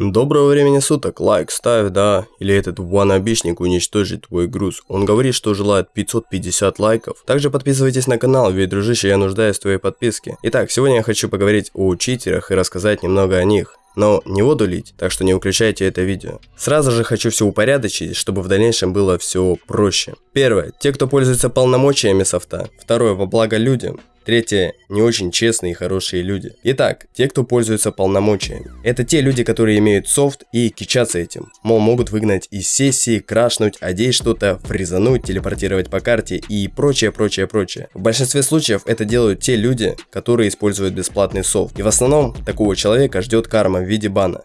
Доброго времени суток, лайк ставь, да, или этот ванобишник уничтожит твой груз. Он говорит, что желает 550 лайков. Также подписывайтесь на канал, ведь, дружище, я нуждаюсь в твоей подписке. Итак, сегодня я хочу поговорить о читерах и рассказать немного о них. Но не воду лить, так что не выключайте это видео. Сразу же хочу все упорядочить, чтобы в дальнейшем было все проще. Первое. Те, кто пользуется полномочиями софта. Второе. Во благо людям. Третье – не очень честные и хорошие люди. Итак, те, кто пользуется полномочиями. Это те люди, которые имеют софт и кичатся этим. Мол, могут выгнать из сессии, крашнуть, одеть что-то, фризануть, телепортировать по карте и прочее, прочее, прочее. В большинстве случаев это делают те люди, которые используют бесплатный софт. И в основном такого человека ждет карма в виде бана.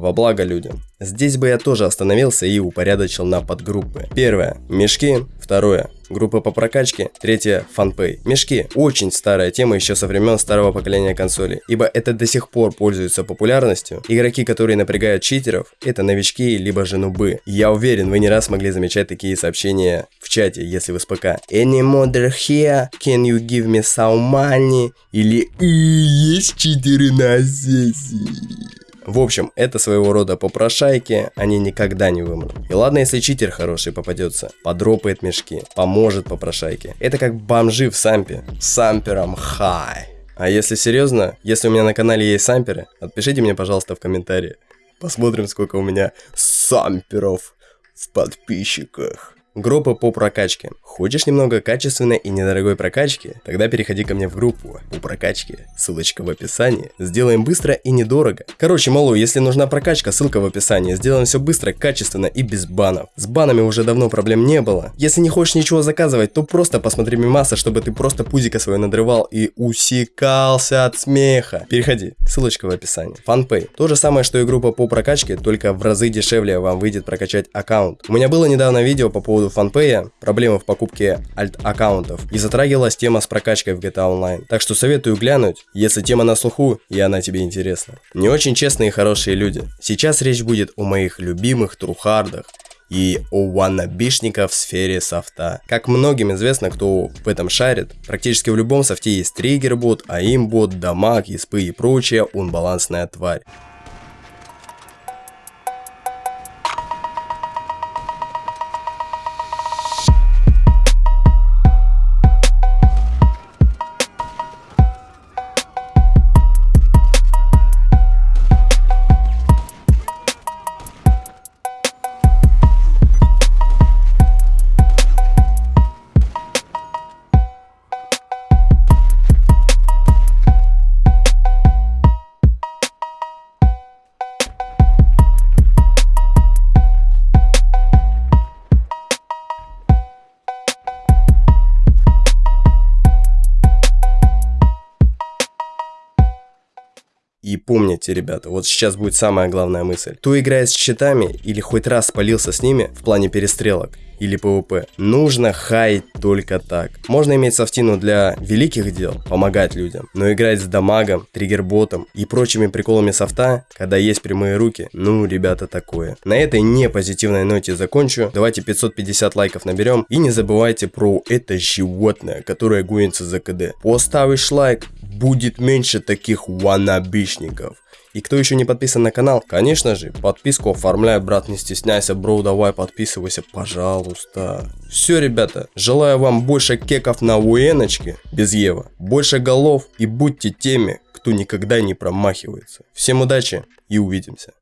Во благо людям. Здесь бы я тоже остановился и упорядочил на подгруппы. Первое – мешки. Второе – группа по прокачке. Третье – фанпей. Мешки – очень старая тема еще со времен старого поколения консолей, ибо это до сих пор пользуется популярностью. Игроки, которые напрягают читеров, это новички либо же нубы. Я уверен, вы не раз могли замечать такие сообщения в чате, если вы с ПК. Any modder here? Can you give me some money? Или есть читеры на сессии? В общем, это своего рода попрошайки, они никогда не вымрут. И ладно, если читер хороший попадется, подропает мешки, поможет попрошайке. Это как бомжи в сампе. Сампером хай. А если серьезно, если у меня на канале есть самперы, отпишите мне, пожалуйста, в комментарии. Посмотрим, сколько у меня самперов в подписчиках. Группа по прокачке. Хочешь немного качественной и недорогой прокачки? Тогда переходи ко мне в группу по прокачке. Ссылочка в описании. Сделаем быстро и недорого. Короче, малу, если нужна прокачка, ссылка в описании. Сделаем все быстро, качественно и без банов. С банами уже давно проблем не было. Если не хочешь ничего заказывать, то просто посмотри мимаса, чтобы ты просто пузико свое надрывал и усекался от смеха. Переходи. Ссылочка в описании. Фанпей. То же самое, что и группа по прокачке, только в разы дешевле вам выйдет прокачать аккаунт. У меня было недавно видео по поводу поводу фанпея, проблемы в покупке альт-аккаунтов и затрагивалась тема с прокачкой в GTA Online. Так что советую глянуть, если тема на слуху и она тебе интересна. Не очень честные и хорошие люди. Сейчас речь будет о моих любимых трухардах, и о ваннабишниках в сфере софта. Как многим известно, кто в этом шарит, практически в любом софте есть триггер-бот, аим-бот, дамаг, испы и прочая унбалансная тварь. И помните, ребята, вот сейчас будет самая главная мысль. Кто играет с читами или хоть раз спалился с ними в плане перестрелок или ПВП, нужно хаять только так. Можно иметь софтину для великих дел, помогать людям, но играть с дамагом, триггерботом и прочими приколами софта, когда есть прямые руки, ну, ребята, такое. На этой не позитивной ноте закончу. Давайте 550 лайков наберем. И не забывайте про это животное, которое гонится за КД. Поставишь лайк, будет меньше таких ванабишников. И кто еще не подписан на канал, конечно же, подписку оформляй, брат, не стесняйся, бро, давай подписывайся, пожалуйста. Все, ребята, желаю вам больше кеков на уеночке, без Ева, больше голов и будьте теми, кто никогда не промахивается. Всем удачи и увидимся.